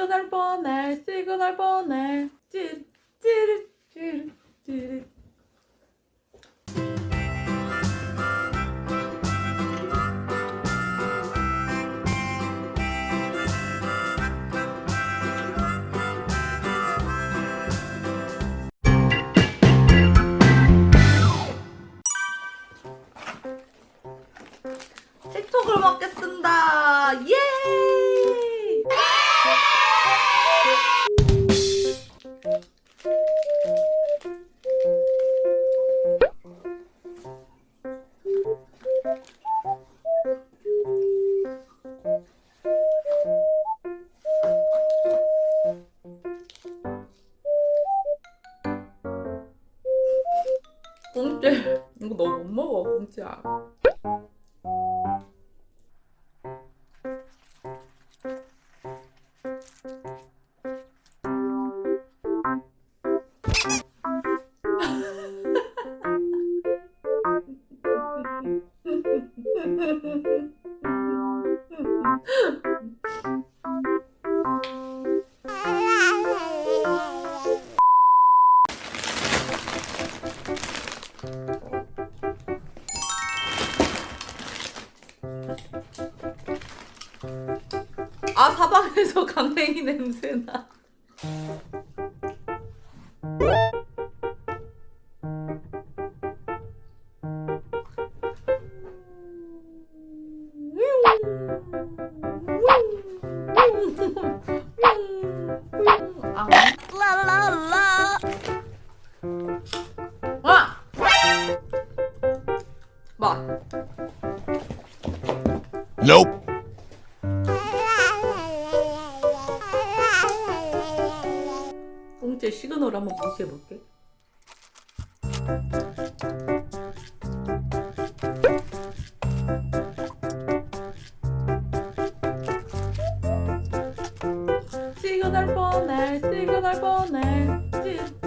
시그널 보내 시그널 보내 찌르 찌르 찌르 찌르 틱톡을 먹겠습니다. 예! 공짜 이거 너 못 먹어 공짜. 아 사방에서 강냉이 냄새나. Nope. 꽁제 시그널 한번 분석해볼게. 시그널 뻔해, 시그널 뻔해.